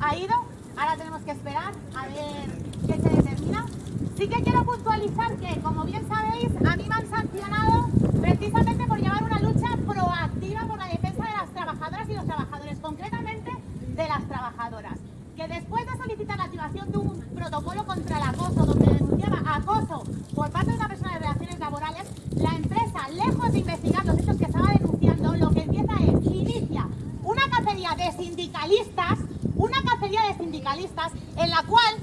ha ido, ahora tenemos que esperar a ver qué se determina. Sí que quiero puntualizar que, como bien sabéis, a mí me han sancionado precisamente por llevar una lucha proactiva por la defensa de las trabajadoras y los trabajadores, concretamente de las trabajadoras. Que después de solicitar la activación de un protocolo contra el acoso, donde denunciaba acoso por parte de una persona de relaciones laborales, la empresa, lejos de investigar los hechos que estaba denunciando, lo que empieza es, inicia una cacería de sindicalistas, una cacería de en la cual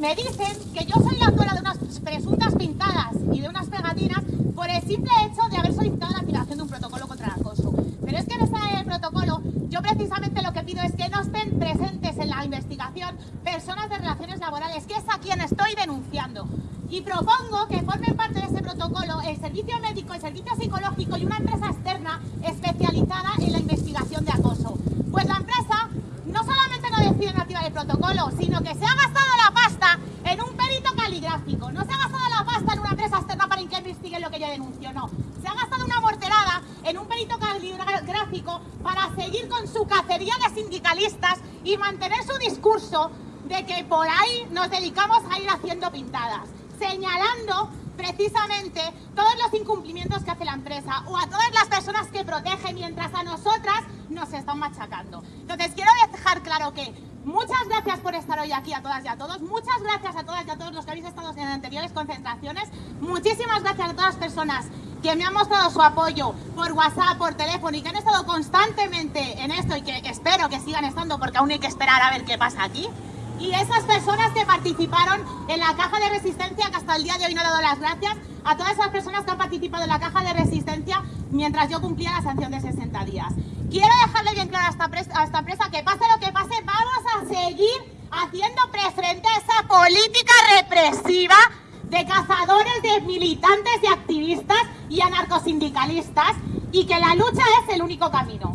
me dicen que yo soy la autora de unas presuntas pintadas y de unas pegatinas por el simple hecho de haber solicitado la activación de un protocolo contra el acoso. Pero es que en ese protocolo yo precisamente lo que pido es que no estén presentes en la investigación personas de relaciones laborales, que es a quien estoy denunciando. Y propongo que formen parte de ese protocolo el servicio médico, el servicio psicológico y una empresa externa especializada en la investigación de acoso. Pues la empresa no solamente no decide activar sino que se ha gastado la pasta en un perito caligráfico. No se ha gastado la pasta en una empresa externa para que investigue lo que yo denuncio, no. Se ha gastado una morterada en un perito caligráfico para seguir con su cacería de sindicalistas y mantener su discurso de que por ahí nos dedicamos a ir haciendo pintadas, señalando precisamente todos los incumplimientos que hace la empresa o a todas las personas que protege mientras a nosotras nos están machacando. Entonces quiero dejar claro que muchas gracias por estar hoy aquí a todas y a todos, muchas gracias a todas y a todos los que habéis estado en anteriores concentraciones, muchísimas gracias a todas las personas que me han mostrado su apoyo por WhatsApp, por teléfono y que han estado constantemente en esto y que espero que sigan estando porque aún hay que esperar a ver qué pasa aquí y esas personas que participaron en la caja de resistencia, que hasta el día de hoy no he dado las gracias, a todas esas personas que han participado en la caja de resistencia mientras yo cumplía la sanción de 60 días. Quiero dejarle bien claro a esta, empresa que pase lo que pase, vamos a seguir haciendo frente a esa política represiva de cazadores, de militantes, de activistas y anarcosindicalistas y que la lucha es el único camino.